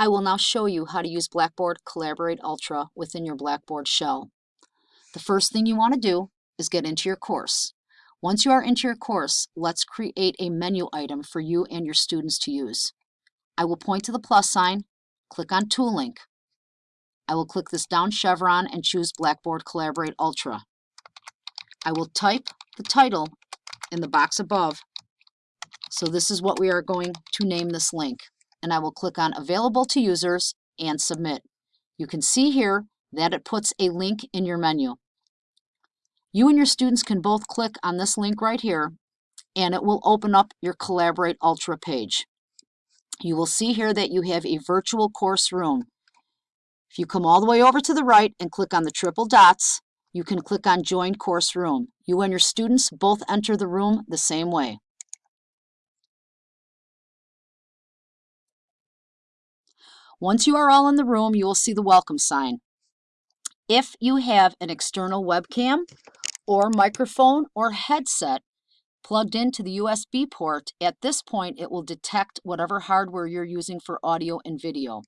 I will now show you how to use Blackboard Collaborate Ultra within your Blackboard shell. The first thing you want to do is get into your course. Once you are into your course, let's create a menu item for you and your students to use. I will point to the plus sign, click on Tool Link. I will click this down chevron and choose Blackboard Collaborate Ultra. I will type the title in the box above. So this is what we are going to name this link and I will click on Available to Users and Submit. You can see here that it puts a link in your menu. You and your students can both click on this link right here and it will open up your Collaborate Ultra page. You will see here that you have a virtual course room. If you come all the way over to the right and click on the triple dots, you can click on Join Course Room. You and your students both enter the room the same way. Once you are all in the room, you will see the welcome sign. If you have an external webcam or microphone or headset plugged into the USB port, at this point it will detect whatever hardware you're using for audio and video.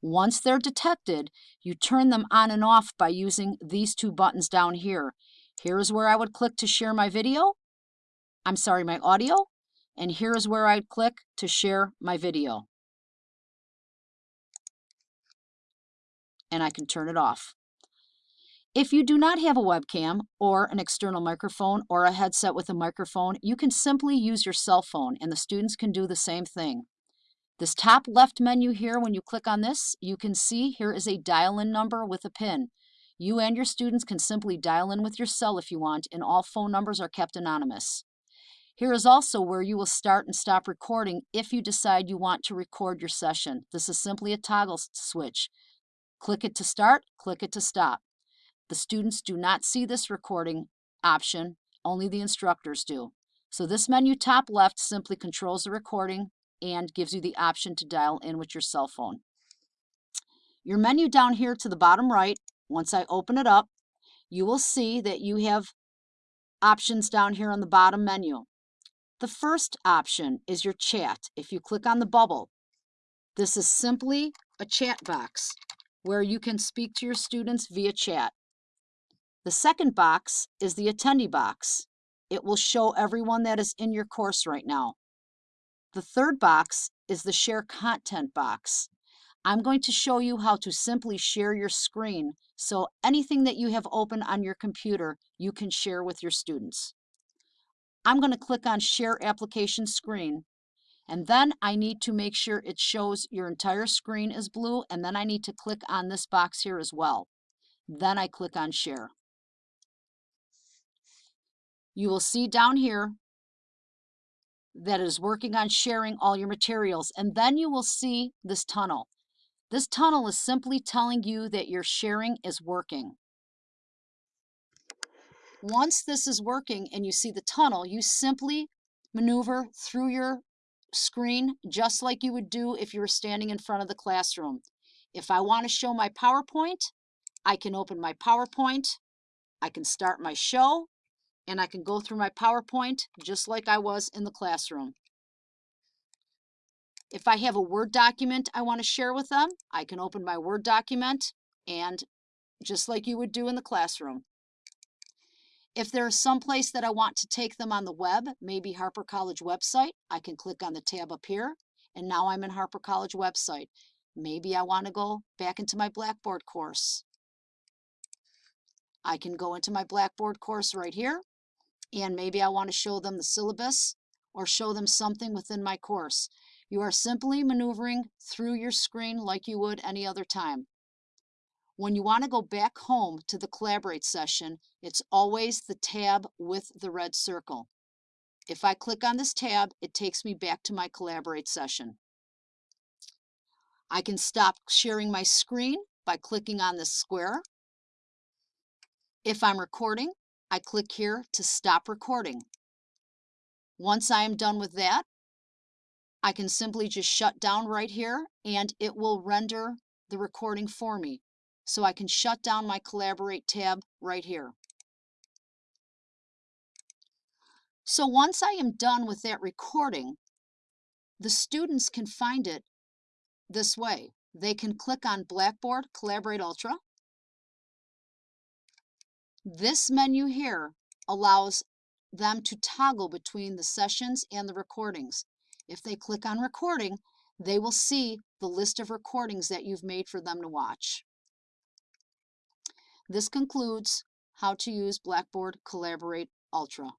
Once they're detected, you turn them on and off by using these two buttons down here. Here is where I would click to share my video. I'm sorry, my audio. And here is where I'd click to share my video. And I can turn it off. If you do not have a webcam or an external microphone or a headset with a microphone, you can simply use your cell phone and the students can do the same thing. This top left menu here, when you click on this, you can see here is a dial-in number with a PIN. You and your students can simply dial in with your cell if you want, and all phone numbers are kept anonymous. Here is also where you will start and stop recording if you decide you want to record your session. This is simply a toggle switch. Click it to start, click it to stop. The students do not see this recording option, only the instructors do. So this menu top left simply controls the recording and gives you the option to dial in with your cell phone. Your menu down here to the bottom right, once I open it up, you will see that you have options down here on the bottom menu. The first option is your chat. If you click on the bubble, this is simply a chat box where you can speak to your students via chat. The second box is the attendee box. It will show everyone that is in your course right now. The third box is the share content box. I'm going to show you how to simply share your screen so anything that you have open on your computer you can share with your students. I'm going to click on share application screen and then I need to make sure it shows your entire screen is blue, and then I need to click on this box here as well. Then I click on Share. You will see down here that is working on sharing all your materials, and then you will see this tunnel. This tunnel is simply telling you that your sharing is working. Once this is working and you see the tunnel, you simply maneuver through your screen just like you would do if you were standing in front of the classroom. If I want to show my PowerPoint, I can open my PowerPoint, I can start my show, and I can go through my PowerPoint just like I was in the classroom. If I have a Word document I want to share with them, I can open my Word document and just like you would do in the classroom. If there is some place that I want to take them on the web, maybe Harper College website, I can click on the tab up here, and now I'm in Harper College website. Maybe I want to go back into my Blackboard course. I can go into my Blackboard course right here, and maybe I want to show them the syllabus or show them something within my course. You are simply maneuvering through your screen like you would any other time. When you want to go back home to the Collaborate session, it's always the tab with the red circle. If I click on this tab, it takes me back to my Collaborate session. I can stop sharing my screen by clicking on this square. If I'm recording, I click here to stop recording. Once I am done with that, I can simply just shut down right here and it will render the recording for me so I can shut down my Collaborate tab right here. So once I am done with that recording, the students can find it this way. they can click on Blackboard Collaborate Ultra. This menu here allows them to toggle between the sessions and the recordings. If they click on recording, they will see the list of recordings that you've made for them to watch. This concludes how to use Blackboard Collaborate Ultra.